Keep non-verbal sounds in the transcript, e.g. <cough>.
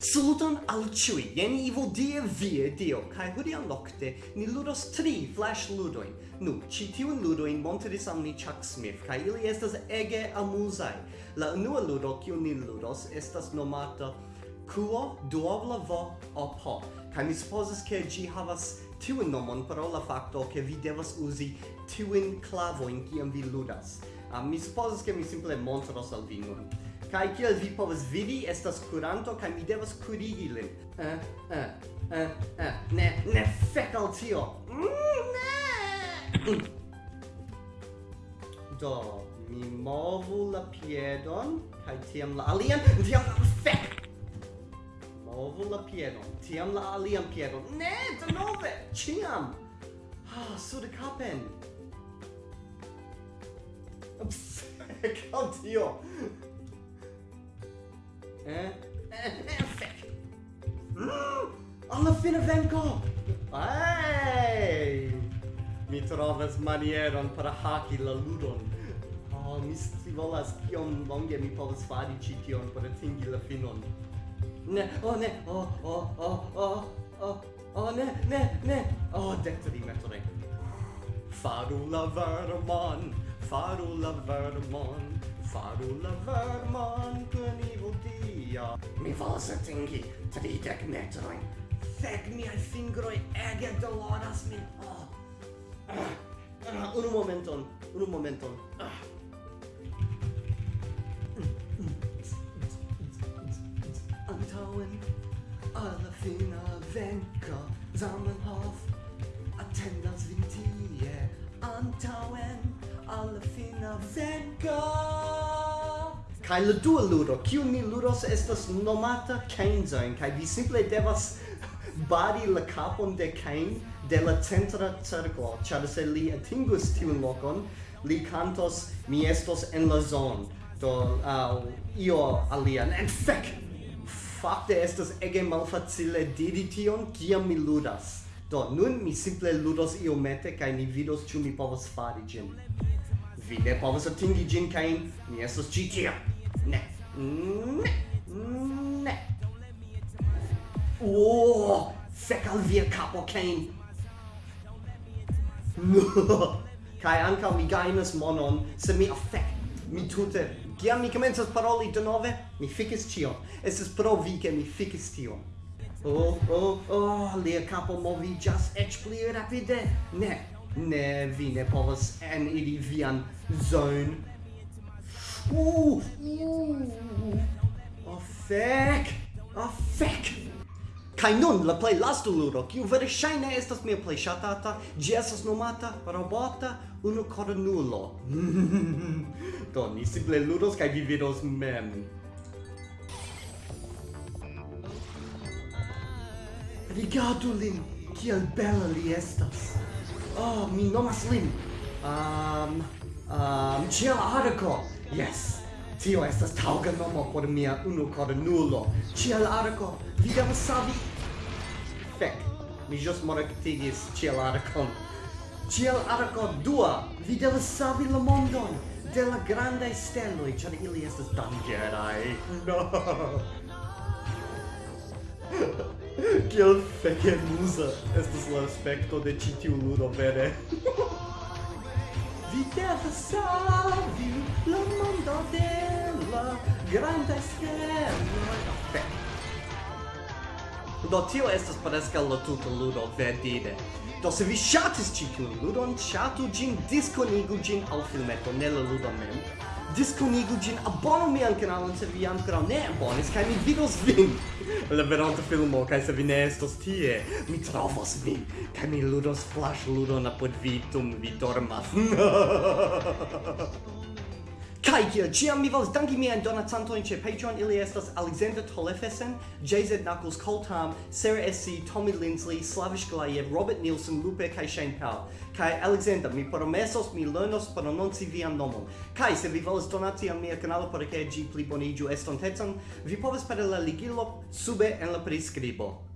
Saluton al ciui, jen Ivo die vie dio, kai hodiaŭ nokte ni ludos tri flash ludoin. Nu, ĉi tiun ludojn montris al ni Chuck Smith, kai ili estas ege amuzaj. La unua ludo kiun ni ludos estas nomata Kuo duobla vo o po, kai mi supozas ke ĝi havas tiun nomon pro la fakto ke vi devas uzi tiun klavojn kiam vi ludas. Uh, mi supozas ke mi simple montros al vi nun. Kai kiel vi povas vidi, estas kuranto kaj mi devas kurigi lin. Eh, eh, eh, eh. Ne, ne fek al tio. Mm, ne. <clears throat> Do, mi movu la piedon kaj tiam la alian, tiam fek. Movu la piedon, tiam la alian piedon. Ne, de nove ciam Ah, sur kapen. <laughs> Fek al tio. Eh? Alla fine vengo. Ehi! Mi trovas manieron per haki la ludon. Oh, mi scivolas kiom longe mi povas fari ci tion por atingi la finon. Ne, oh ne, oh, oh, oh, oh, oh, oh, ne, ne, ne, oh, dectri metore. Faru la vermon, faru la vermon, Faru la verman i dia Mi volas atingi tridek metroin Fek miaj fingroi ege doloras min oh. ah. ah. Unu momenton, unu momenton ah. Antauen alla fina venko Zamenhof Attendas vin tie Antauen alla fina venga. Kai la dua ludo, kiu ni ludos estas nomata Kainzain, kai vi simple devas bari la capon de Kain de la centra circlo, char se li atingus tiun lokon li cantos mi estos en la zon, do uh, io alian, en fek Fakte estas ege malfacile diri tion, kiam mi ludas. Do, nun mi simple ludos iomete, kai ni vidos ciu mi povas fari ĝin. Vi ne povas atingi ĝin kaj mi estos ĉi tie. Ne. Ne. Ne. Oh, fek al via kapo Kane. <laughs> Kai ankaŭ mi gajnas monon se mi afek mi tute kiam mi komencas paroli denove mi fikis ĉion estas pro vi ke mi fikis tion oh oh oh lia capo movi just eĉ pli rapide ne ne vi ne povas en ili vian zone uh, uh, oh fek oh fek Kai nun la play last ludo, kiu vere shine estas mia play shatata, ĝi estas nomata robota unu cornulo. <laughs> Do ni simple ludos kaj vi vidos mem. Rigardu lin, kiel bela li estas. Oh, mi nomas lin. Um, um, ciel Arco. Yes. Tio estas tauga nomo por mia unu kornulo. Ciel arco, vi devas savi. Fek, mi just morectigis ciel arcon. Ciel arco dua, vi devas savi la mondon de la grandai steloj, ĉar ili estas dangerai. <laughs> No kiel fekemuza estas la aspekto de ĉi tiu ludo vere. Vi devas savi la mondo de la granda schermo. Do tio estas preskaŭ la tuta ludo verdire. Do se vi ŝatis ĉi tiun ludon, ŝatu ĝin, diskonigu ĝin al filmeto, ne la ludo mem diskonigu ĝin abonu mian kanalon se vi ankoraŭ ne abonis, kaj mi vidos vin <laughs> la veronta filmo, kaj se vi ne estos tie, mi trovos vin, kaj mi ludos flash ludon apod vi, dum vi dormas. <laughs> <laughs> Kai kiel ciam mi volas danki mian donacantojn ĉe Patreon, ili estas Alexander Tolefesen, JZ Knuckles Coltam, Sarah SC, Tommy Lindsley, Slavish Glayev, Robert Nielsen, Lupe kaj Shane Powell. Kai Alexander, mi promesos mi lernos prononci vian nomon. Kai se vi volas donaci al mia kanalo por ke ĝi pliboniĝu estontecan, vi povas per la ligilo sube en la priskribo.